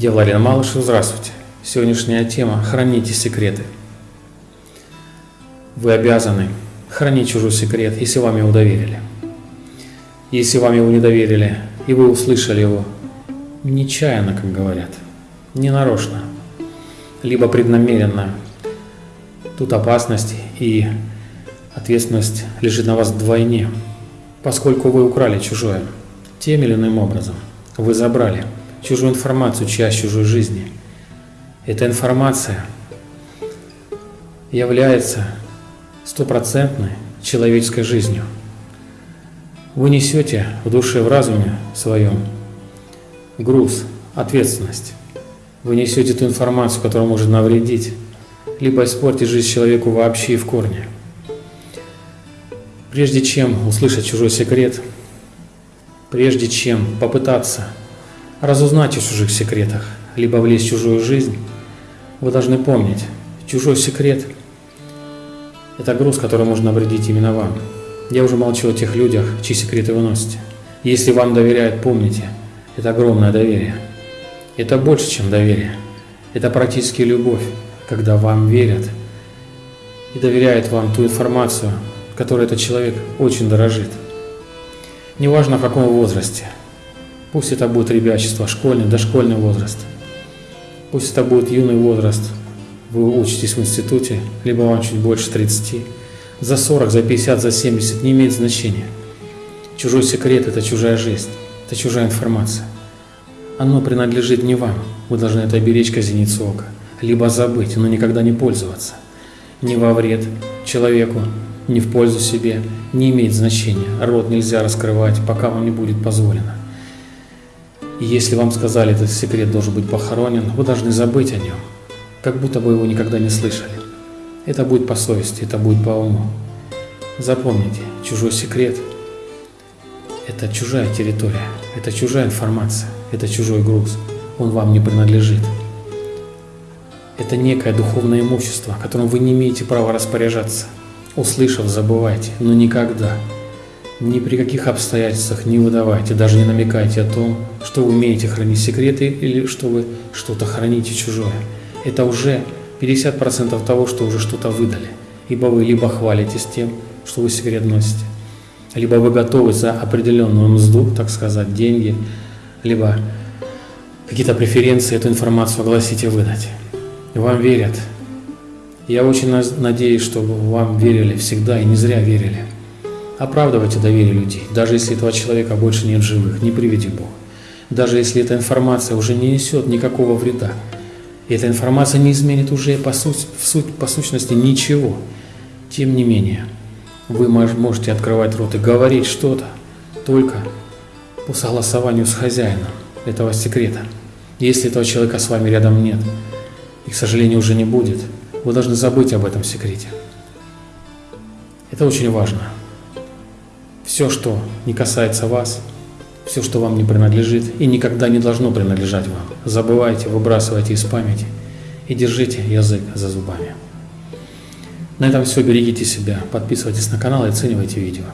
Я Владимир Малышев, здравствуйте. Сегодняшняя тема – храните секреты. Вы обязаны хранить чужой секрет, если вам его доверили. Если вам его не доверили, и вы услышали его нечаянно, как говорят, не нарочно, либо преднамеренно, тут опасность и ответственность лежит на вас вдвойне, поскольку вы украли чужое тем или иным образом. Вы забрали чужую информацию, часть чужой жизни. Эта информация является стопроцентной человеческой жизнью. Вы несете в душе, в разуме своем груз, ответственность. Вы несете ту информацию, которая может навредить, либо испортить жизнь человеку вообще и в корне. Прежде чем услышать чужой секрет, прежде чем попытаться разузнать о чужих секретах, либо влезть в чужую жизнь, вы должны помнить, чужой секрет – это груз, который может навредить именно вам. Я уже молчу о тех людях, чьи секреты вы носите. Если вам доверяют, помните, это огромное доверие. Это больше, чем доверие. Это практически любовь, когда вам верят и доверяют вам ту информацию, которой этот человек очень дорожит. Неважно в каком возрасте. Пусть это будет ребячество, школьный, дошкольный возраст. Пусть это будет юный возраст. Вы учитесь в институте, либо вам чуть больше 30. За 40, за 50, за 70 не имеет значения. Чужой секрет – это чужая жизнь, это чужая информация. Оно принадлежит не вам. Вы должны это беречь зеницу ока. Либо забыть, но никогда не пользоваться. Не во вред человеку, не в пользу себе, не имеет значения. Рот нельзя раскрывать, пока вам не будет позволено. И если вам сказали, этот секрет должен быть похоронен, вы должны забыть о нем, как будто бы его никогда не слышали. Это будет по совести, это будет по уму. Запомните, чужой секрет – это чужая территория, это чужая информация, это чужой груз, он вам не принадлежит. Это некое духовное имущество, которым вы не имеете права распоряжаться – Услышав, забывайте, но никогда, ни при каких обстоятельствах не выдавайте, даже не намекайте о том, что вы умеете хранить секреты или что вы что-то храните чужое. Это уже 50% того, что уже что-то выдали. Ибо вы либо хвалитесь тем, что вы секрет носите, либо вы готовы за определенную мзду, так сказать, деньги, либо какие-то преференции эту информацию огласите выдать. Вам верят, я очень надеюсь, что вам верили всегда и не зря верили. Оправдывайте доверие людей, даже если этого человека больше нет живых, не приведи Бог. Даже если эта информация уже не несет никакого вреда. Эта информация не изменит уже по, суть, в суть, по сущности ничего. Тем не менее, вы можете открывать рот и говорить что-то только по согласованию с хозяином этого секрета. Если этого человека с вами рядом нет, и, к сожалению, уже не будет – вы должны забыть об этом секрете. Это очень важно. Все, что не касается вас, все, что вам не принадлежит и никогда не должно принадлежать вам, забывайте, выбрасывайте из памяти и держите язык за зубами. На этом все. Берегите себя, подписывайтесь на канал и оценивайте видео.